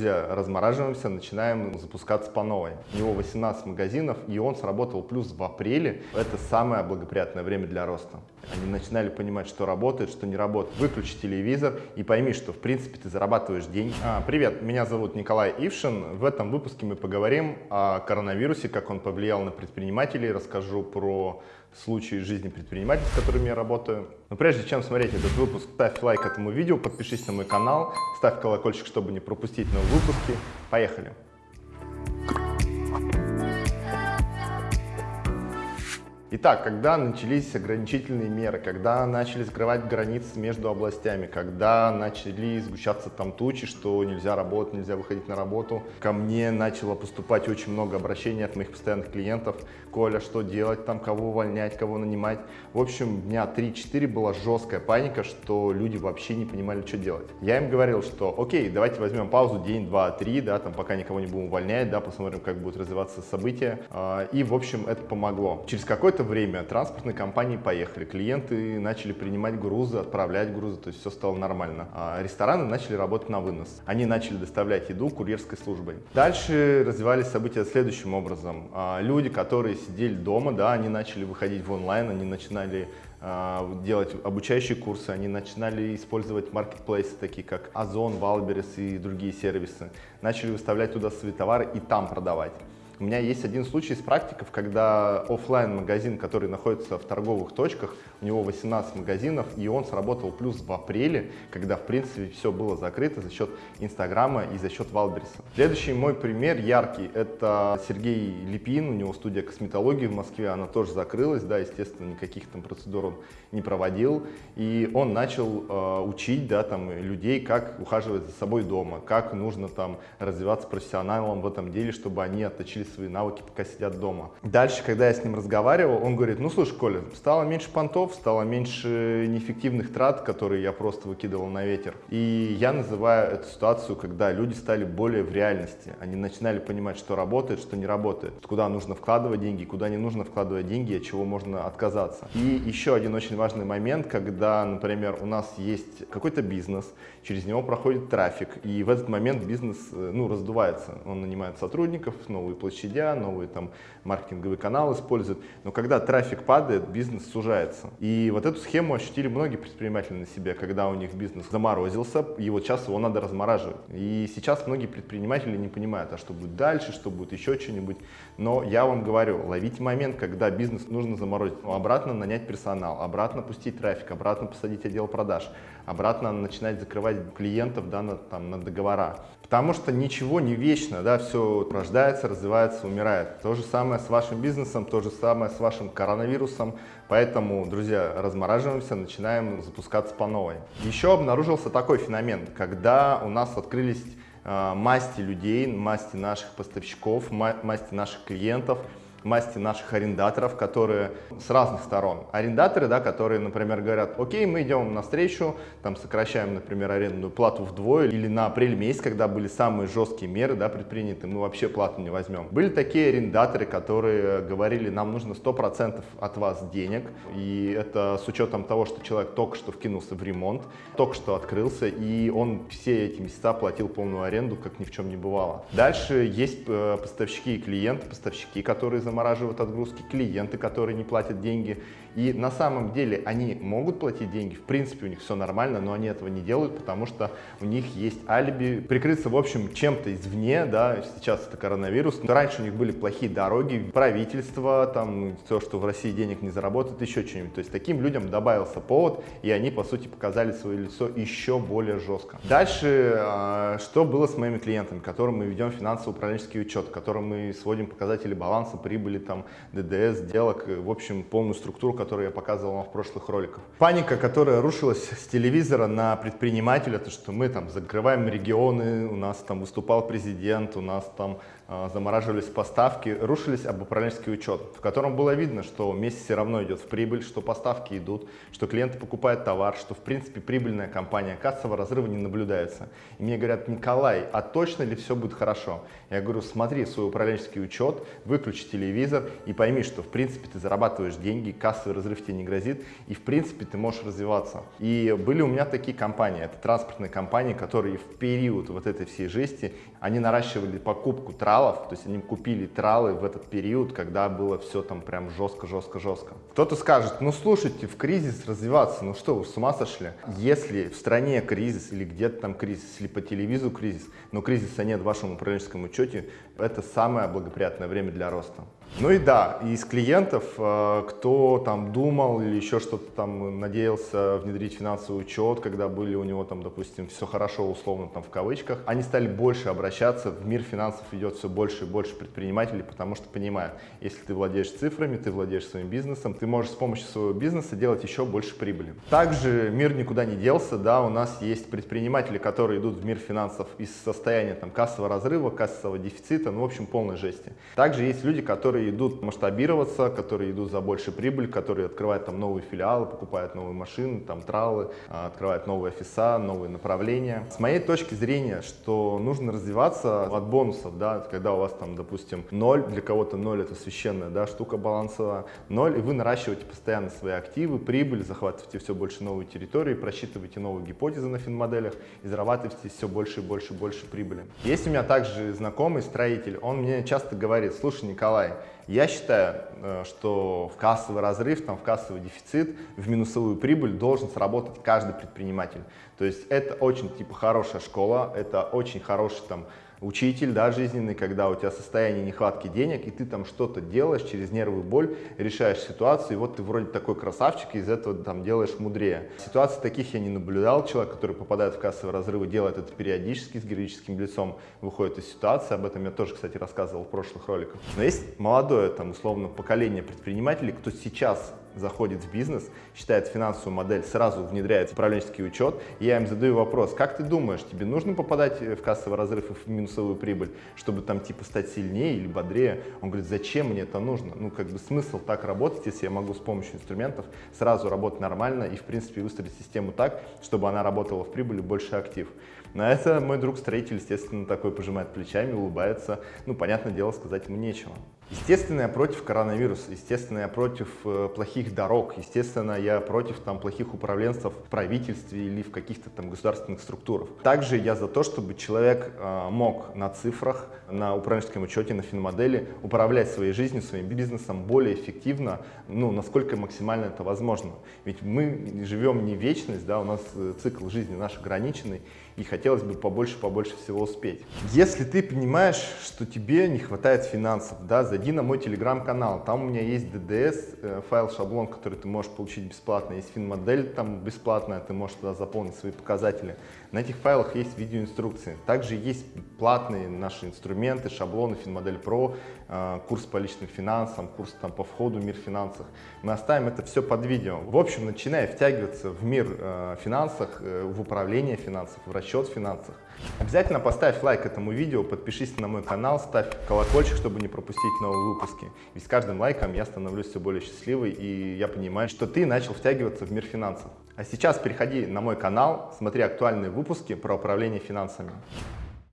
друзья, размораживаемся, начинаем запускаться по новой. У него 18 магазинов, и он сработал плюс в апреле. Это самое благоприятное время для роста. Они начинали понимать, что работает, что не работает. Выключи телевизор и пойми, что в принципе ты зарабатываешь деньги. А, привет, меня зовут Николай Ившин. В этом выпуске мы поговорим о коронавирусе, как он повлиял на предпринимателей, расскажу про случаи жизни предпринимателей, с которыми я работаю. Но прежде чем смотреть этот выпуск, ставь лайк этому видео, подпишись на мой канал, ставь колокольчик, чтобы не пропустить новые выпуски. Поехали! Итак, когда начались ограничительные меры, когда начали закрывать границы между областями, когда начали сгущаться там тучи, что нельзя работать, нельзя выходить на работу, ко мне начало поступать очень много обращений от моих постоянных клиентов. Коля, что делать там, кого увольнять, кого нанимать. В общем, дня 3-4 была жесткая паника, что люди вообще не понимали, что делать. Я им говорил, что окей, давайте возьмем паузу день, два, три, да, там пока никого не будем увольнять, да, посмотрим, как будут развиваться события. А, и, в общем, это помогло. Через какое-то какое-то время транспортные компании поехали, клиенты начали принимать грузы, отправлять грузы, то есть все стало нормально. А рестораны начали работать на вынос. Они начали доставлять еду курьерской службой. Дальше развивались события следующим образом. А люди, которые сидели дома, да, они начали выходить в онлайн, они начинали а, делать обучающие курсы, они начинали использовать маркетплейсы, такие как Ozon, Wildberries и другие сервисы. Начали выставлять туда свои товары и там продавать. У меня есть один случай из практики, когда офлайн магазин который находится в торговых точках, у него 18 магазинов, и он сработал плюс в апреле, когда, в принципе, все было закрыто за счет Инстаграма и за счет Валберса. Следующий мой пример яркий, это Сергей Липин, у него студия косметологии в Москве, она тоже закрылась, да, естественно, никаких там процедур он не проводил, и он начал э, учить, да, там, людей, как ухаживать за собой дома, как нужно там развиваться профессионалом в этом деле, чтобы они отточили свои навыки, пока сидят дома. Дальше, когда я с ним разговаривал, он говорит, ну слушай, Коля, стало меньше понтов, стало меньше неэффективных трат, которые я просто выкидывал на ветер. И я называю эту ситуацию, когда люди стали более в реальности. Они начинали понимать, что работает, что не работает, куда нужно вкладывать деньги, куда не нужно вкладывать деньги, от чего можно отказаться. И еще один очень важный момент, когда, например, у нас есть какой-то бизнес, через него проходит трафик, и в этот момент бизнес э, ну, раздувается. Он нанимает сотрудников, новые площади площадя, новые там маркетинговый канал используют. Но когда трафик падает, бизнес сужается. И вот эту схему ощутили многие предприниматели на себе, когда у них бизнес заморозился, и вот сейчас его надо размораживать. И сейчас многие предприниматели не понимают, а что будет дальше, что будет еще что-нибудь. Но я вам говорю, ловите момент, когда бизнес нужно заморозить, обратно нанять персонал, обратно пустить трафик, обратно посадить отдел продаж, обратно начинать закрывать клиентов да, на, там, на договора. Потому что ничего не вечно, да, все рождается, развивается, умирает. То же самое с вашим бизнесом, то же самое с вашим коронавирусом. Поэтому, друзья, размораживаемся, начинаем запускаться по новой. Еще обнаружился такой феномен, когда у нас открылись э, масти людей, масти наших поставщиков, масти наших клиентов – масти наших арендаторов, которые с разных сторон. Арендаторы, да, которые, например, говорят, окей, мы идем навстречу, там сокращаем, например, арендную плату вдвое, или на апрель месяц, когда были самые жесткие меры да, предприняты, мы вообще плату не возьмем. Были такие арендаторы, которые говорили, нам нужно 100% от вас денег, и это с учетом того, что человек только что вкинулся в ремонт, только что открылся, и он все эти месяца платил полную аренду, как ни в чем не бывало. Дальше есть э, поставщики и клиенты, поставщики, которые замораживают отгрузки, клиенты, которые не платят деньги. И на самом деле они могут платить деньги, в принципе у них все нормально, но они этого не делают, потому что у них есть алиби прикрыться, в общем, чем-то извне, да, сейчас это коронавирус. Но раньше у них были плохие дороги, правительство, там, все, что в России денег не заработает, еще что-нибудь. То есть таким людям добавился повод, и они, по сути, показали свое лицо еще более жестко. Дальше, а, что было с моими клиентами, которым мы ведем финансово-управленческий учет, которым мы сводим показатели баланса, прибыли, там, ДДС, сделок, в общем, полную структуру, которую я показывал вам в прошлых роликах. Паника, которая рушилась с телевизора на предпринимателя, то что мы там закрываем регионы, у нас там выступал президент, у нас там а, замораживались поставки, рушились об управленческий учет, в котором было видно, что месяц все равно идет в прибыль, что поставки идут, что клиенты покупают товар, что в принципе прибыльная компания, кассового разрыва не наблюдается. И мне говорят, Николай, а точно ли все будет хорошо? Я говорю, смотри свой управленческий учет, выключи телевизор, телевизор и пойми, что в принципе ты зарабатываешь деньги, кассовый разрыв тебе не грозит, и в принципе ты можешь развиваться. И были у меня такие компании, это транспортные компании, которые в период вот этой всей жести, они наращивали покупку тралов, то есть они купили тралы в этот период, когда было все там прям жестко-жестко-жестко. Кто-то скажет, ну слушайте, в кризис развиваться, ну что, вы с ума сошли? Если в стране кризис или где-то там кризис, или по телевизору кризис, но кризиса нет в вашем управленческом учете, это самое благоприятное время для роста. Ну и да, из клиентов, э, кто там думал или еще что-то там надеялся внедрить финансовый учет, когда были у него там, допустим, все хорошо, условно там в кавычках, они стали больше обращаться, в мир финансов идет все больше и больше предпринимателей, потому что понимают, если ты владеешь цифрами, ты владеешь своим бизнесом, ты можешь с помощью своего бизнеса делать еще больше прибыли. Также мир никуда не делся, да, у нас есть предприниматели, которые идут в мир финансов из состояния там кассового разрыва, кассового дефицита, ну в общем полной жести. Также есть люди, которые идут масштабироваться, которые идут за большую прибыль, которые открывают там новые филиалы, покупают новые машины, там тралы, а, открывают новые офиса, новые направления. С моей точки зрения, что нужно развиваться от бонусов, да, когда у вас там, допустим, ноль, для кого-то ноль это священная да, штука балансовая, ноль, и вы наращиваете постоянно свои активы, прибыль, захватываете все больше новые территории, просчитываете новые гипотезы на финмоделях и зарабатываете все больше и больше и больше прибыли. Есть у меня также знакомый строитель, он мне часто говорит, слушай, Николай, я считаю, э, что в кассовый разрыв, там, в кассовый дефицит, в минусовую прибыль должен сработать каждый предприниматель. То есть это очень типа хорошая школа, это очень хороший там учитель, да, жизненный, когда у тебя состояние нехватки денег, и ты там что-то делаешь через нервную боль, решаешь ситуацию, и вот ты вроде такой красавчик, и из этого там делаешь мудрее. Ситуаций таких я не наблюдал, человек, который попадает в кассовые разрывы, делает это периодически, с героическим лицом выходит из ситуации, об этом я тоже, кстати, рассказывал в прошлых роликах. Но есть молодое, там, условно, поколение предпринимателей, кто сейчас заходит в бизнес, считает финансовую модель, сразу внедряет управленческий учет, я им задаю вопрос, как ты думаешь, тебе нужно попадать в кассовый разрыв и в минусовую прибыль, чтобы там типа стать сильнее или бодрее? Он говорит, зачем мне это нужно? Ну, как бы смысл так работать, если я могу с помощью инструментов сразу работать нормально и, в принципе, выстроить систему так, чтобы она работала в прибыли больше актив. На это мой друг-строитель, естественно, такой пожимает плечами, улыбается. Ну, понятное дело, сказать ему нечего. Естественно, я против коронавируса, естественно, я против э, плохих дорог, естественно, я против там, плохих управленцев в правительстве или в каких-то там государственных структурах. Также я за то, чтобы человек э, мог на цифрах, на управленческом учете, на финмодели управлять своей жизнью, своим бизнесом более эффективно, ну, насколько максимально это возможно. Ведь мы живем не вечность, да, у нас э, цикл жизни наш ограниченный, и хотелось бы побольше-побольше всего успеть. Если ты понимаешь, что тебе не хватает финансов, да, зайди на мой телеграм-канал, там у меня есть DDS, э, файл-шаблон, который ты можешь получить бесплатно, есть финмодель там бесплатная, ты можешь туда заполнить свои показатели. На этих файлах есть видеоинструкции. Также есть платные наши инструменты, шаблоны Финмодель Pro, э, курс по личным финансам, курс там по входу в мир финансов. Мы оставим это все под видео. В общем, начиная втягиваться в мир э, финансах, в управление финансов, в расчет расчет в финансах. Обязательно поставь лайк этому видео, подпишись на мой канал, ставь колокольчик, чтобы не пропустить новые выпуски. Ведь с каждым лайком я становлюсь все более счастливой, и я понимаю, что ты начал втягиваться в мир финансов. А сейчас переходи на мой канал, смотри актуальные выпуски про управление финансами.